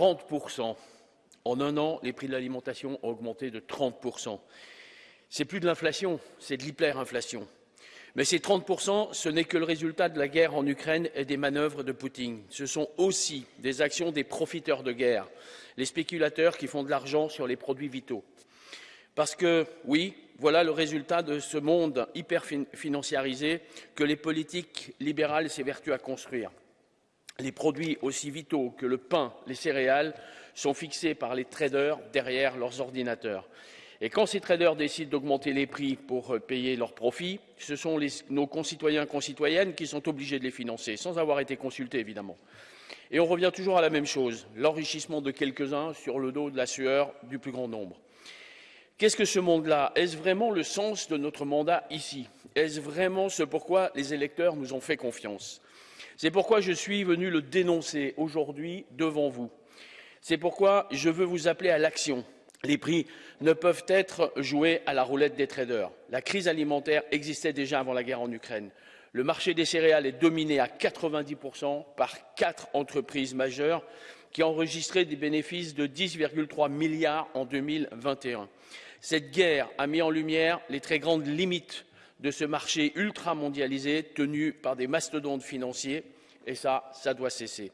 30%. En un an, les prix de l'alimentation ont augmenté de 30%. C'est plus de l'inflation, c'est de l'hyperinflation. Mais ces 30%, ce n'est que le résultat de la guerre en Ukraine et des manœuvres de Poutine. Ce sont aussi des actions des profiteurs de guerre, les spéculateurs qui font de l'argent sur les produits vitaux. Parce que, oui, voilà le résultat de ce monde hyper financiarisé que les politiques libérales s'évertuent à construire. Les produits aussi vitaux que le pain, les céréales sont fixés par les traders derrière leurs ordinateurs. Et quand ces traders décident d'augmenter les prix pour euh, payer leurs profits, ce sont nos concitoyens et concitoyennes qui sont obligés de les financer, sans avoir été consultés évidemment. Et on revient toujours à la même chose, l'enrichissement de quelques-uns sur le dos de la sueur du plus grand nombre. Qu'est-ce que ce monde-là? Est-ce vraiment le sens de notre mandat ici? Est-ce vraiment ce pourquoi les électeurs nous ont fait confiance? C'est pourquoi je suis venu le dénoncer aujourd'hui devant vous. C'est pourquoi je veux vous appeler à l'action, les prix ne peuvent être joués à la roulette des traders. La crise alimentaire existait déjà avant la guerre en Ukraine. Le marché des céréales est dominé à 90% par quatre entreprises majeures qui ont enregistré des bénéfices de 10,3 milliards en 2021. Cette guerre a mis en lumière les très grandes limites de ce marché ultra mondialisé tenu par des mastodontes financiers et ça, ça doit cesser.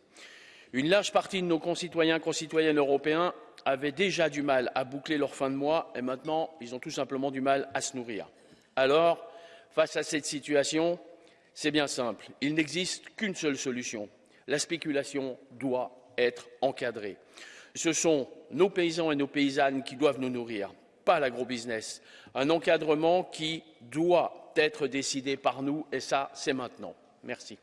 Une large partie de nos concitoyens et concitoyennes européens avaient déjà du mal à boucler leur fin de mois et maintenant ils ont tout simplement du mal à se nourrir. Alors, face à cette situation, c'est bien simple. Il n'existe qu'une seule solution. La spéculation doit être encadrée. Ce sont nos paysans et nos paysannes qui doivent nous nourrir, pas l'agrobusiness. Un encadrement qui doit être décidé par nous et ça, c'est maintenant. Merci.